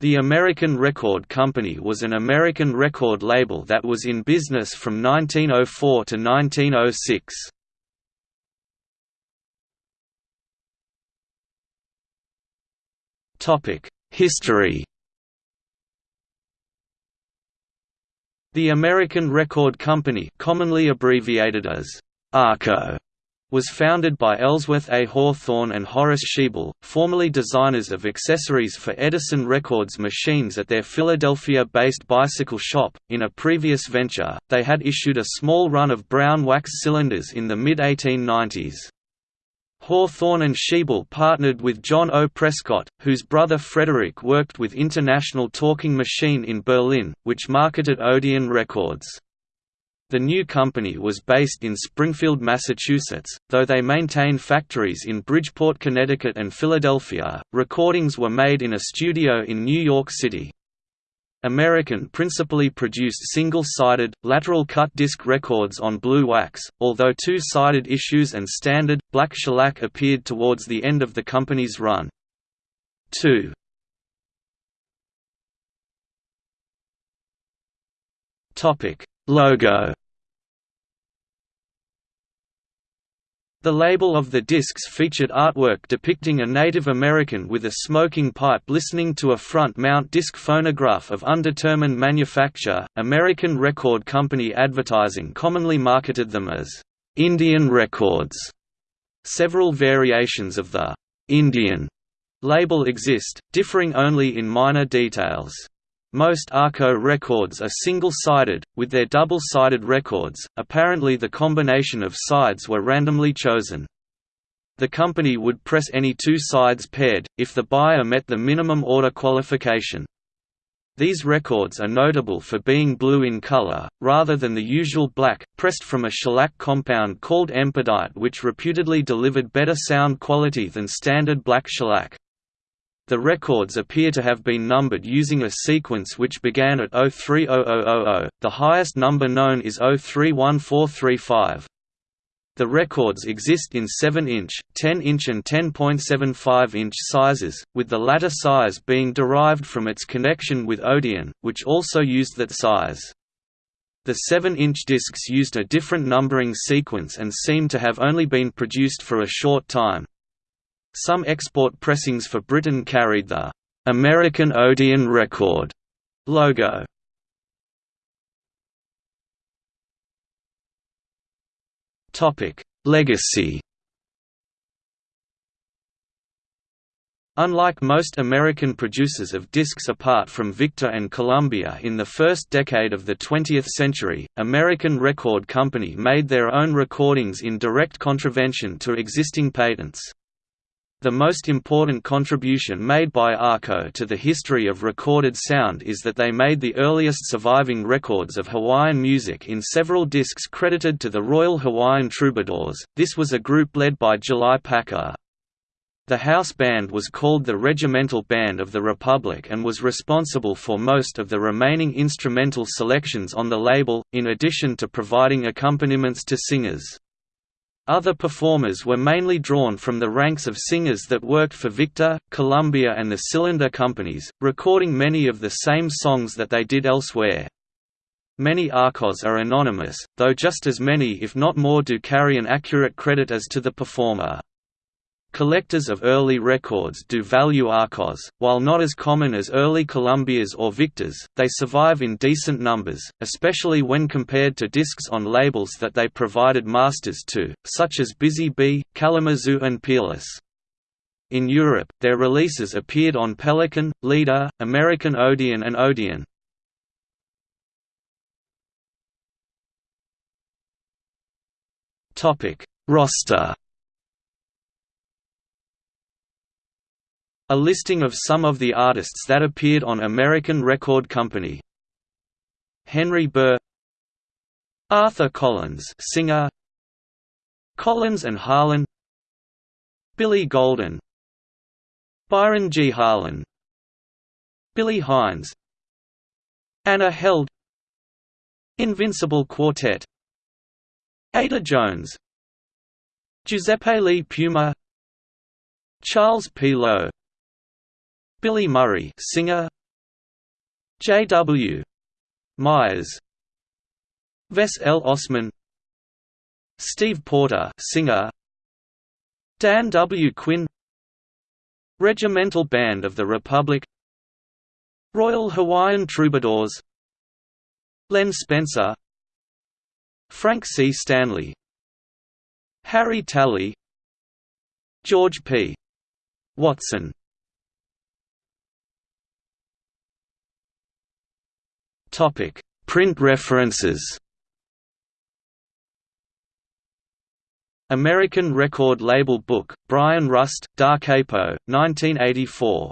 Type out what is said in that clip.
The American Record Company was an American record label that was in business from 1904 to 1906. History The American Record Company commonly abbreviated as ARCO was founded by Ellsworth A. Hawthorne and Horace Sheble, formerly designers of accessories for Edison Records machines at their Philadelphia-based bicycle shop. In a previous venture, they had issued a small run of brown wax cylinders in the mid-1890s. Hawthorne and Sheble partnered with John O. Prescott, whose brother Frederick worked with International Talking Machine in Berlin, which marketed Odeon records. The new company was based in Springfield, Massachusetts, though they maintained factories in Bridgeport, Connecticut and Philadelphia. Recordings were made in a studio in New York City. American principally produced single-sided, lateral-cut disc records on blue wax, although two-sided issues and standard, black shellac appeared towards the end of the company's run. 2. Logo The label of the discs featured artwork depicting a Native American with a smoking pipe listening to a front-mount disc phonograph of undetermined manufacture. American Record Company advertising commonly marketed them as Indian records. Several variations of the Indian label exist, differing only in minor details. Most Arco records are single-sided, with their double-sided records, apparently the combination of sides were randomly chosen. The company would press any two sides paired, if the buyer met the minimum order qualification. These records are notable for being blue in color, rather than the usual black, pressed from a shellac compound called empedite which reputedly delivered better sound quality than standard black shellac. The records appear to have been numbered using a sequence which began at 030000, the highest number known is 031435. The records exist in 7-inch, 10-inch and 10.75-inch sizes, with the latter size being derived from its connection with Odeon, which also used that size. The 7-inch discs used a different numbering sequence and seem to have only been produced for a short time. Some export pressings for Britain carried the American Odeon record logo. Topic: Legacy. Unlike most American producers of discs apart from Victor and Columbia in the first decade of the 20th century, American Record Company made their own recordings in direct contravention to existing patents. The most important contribution made by Arco to the history of recorded sound is that they made the earliest surviving records of Hawaiian music in several discs credited to the Royal Hawaiian Troubadours. This was a group led by July Paka. The house band was called the Regimental Band of the Republic and was responsible for most of the remaining instrumental selections on the label, in addition to providing accompaniments to singers. Other performers were mainly drawn from the ranks of singers that worked for Victor, Columbia and the Cylinder companies, recording many of the same songs that they did elsewhere. Many arcos are anonymous, though just as many if not more do carry an accurate credit as to the performer. Collectors of early records do value Arcos, while not as common as early Columbias or Victors, they survive in decent numbers, especially when compared to discs on labels that they provided masters to, such as Busy Bee, Kalamazoo and Peerless. In Europe, their releases appeared on Pelican, Leader, American Odeon and Odeon. Roster A listing of some of the artists that appeared on American Record Company. Henry Burr Arthur Collins singer Collins and Harlan Billy Golden Byron G. Harlan Billy Hines Anna Held Invincible Quartet Ada Jones Giuseppe Lee Puma Charles P. Lowe Billy Murray singer J. W. Myers Vess L. Ossman Steve Porter singer Dan W. Quinn Regimental Band of the Republic Royal Hawaiian Troubadours Len Spencer Frank C. Stanley Harry Tally George P. Watson Print references. American Record Label Book, Brian Rust, Da Capo, 1984